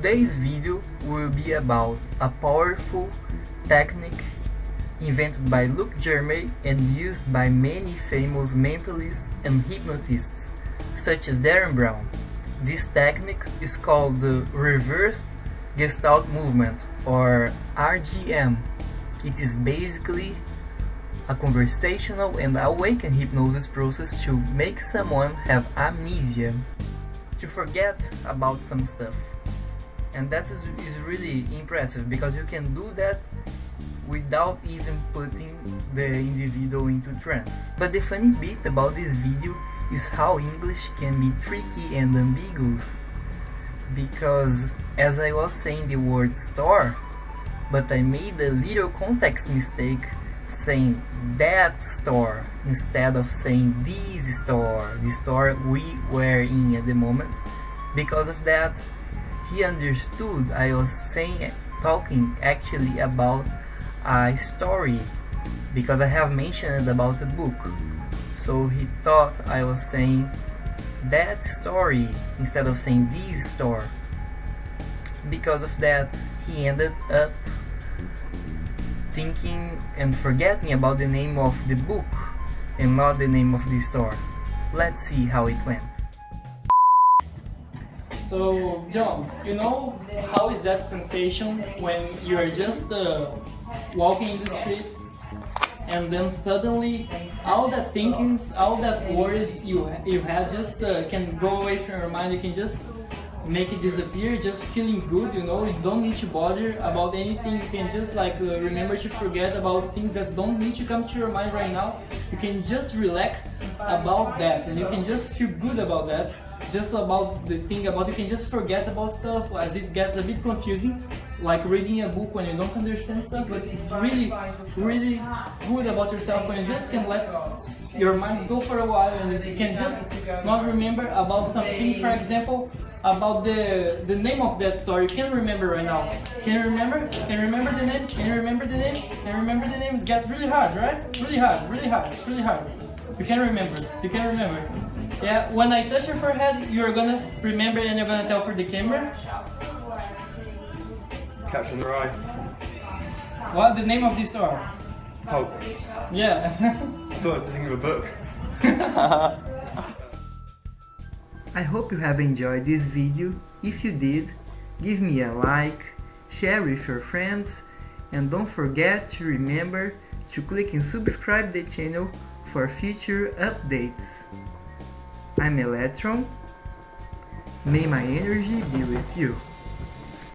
Today's video will be about a powerful technique invented by Luc Germain and used by many famous mentalists and hypnotists such as Derren Brown. This technique is called the Reversed Gestalt Movement or RGM. It is basically a conversational and awakened hypnosis process to make someone have amnesia, to forget about some stuff. And that is, is really impressive because you can do that without even putting the individual into trance. But the funny bit about this video is how English can be tricky and ambiguous. Because as I was saying the word store, but I made a little context mistake saying that store instead of saying this store, the store we were in at the moment. Because of that, he understood I was saying talking actually about a story because I have mentioned about the book. So he thought I was saying that story instead of saying this store. Because of that, he ended up thinking and forgetting about the name of the book and not the name of the store. Let's see how it went. So, John, you know how is that sensation when you're just uh, walking in the streets and then suddenly all that thinkings, all that worries you you have just uh, can go away from your mind. You can just make it disappear. Just feeling good, you know. You don't need to bother about anything. You can just like uh, remember to forget about things that don't need to come to your mind right now. You can just relax about that, and you can just feel good about that. Just about the thing about you can just forget about stuff as it gets a bit confusing like reading a book when you don't understand stuff, but it's really, really good about yourself when you just can let your mind go for a while and you can just not remember about something, for example, about the the name of that story. You can remember right now. Can you remember? Can you remember the name? Can you remember the name? Can you remember the name? It gets really hard, right? Really hard, really hard, really hard. You can remember. You can remember. Yeah, when I touch your forehead, you're gonna remember and you're gonna tell for the camera. Catcher in the Rye. What the name of this store? Hope. Yeah. I thought I think of a book. I hope you have enjoyed this video. If you did, give me a like, share with your friends, and don't forget to remember to click and subscribe the channel for future updates. I'm Electron. May my energy be with you.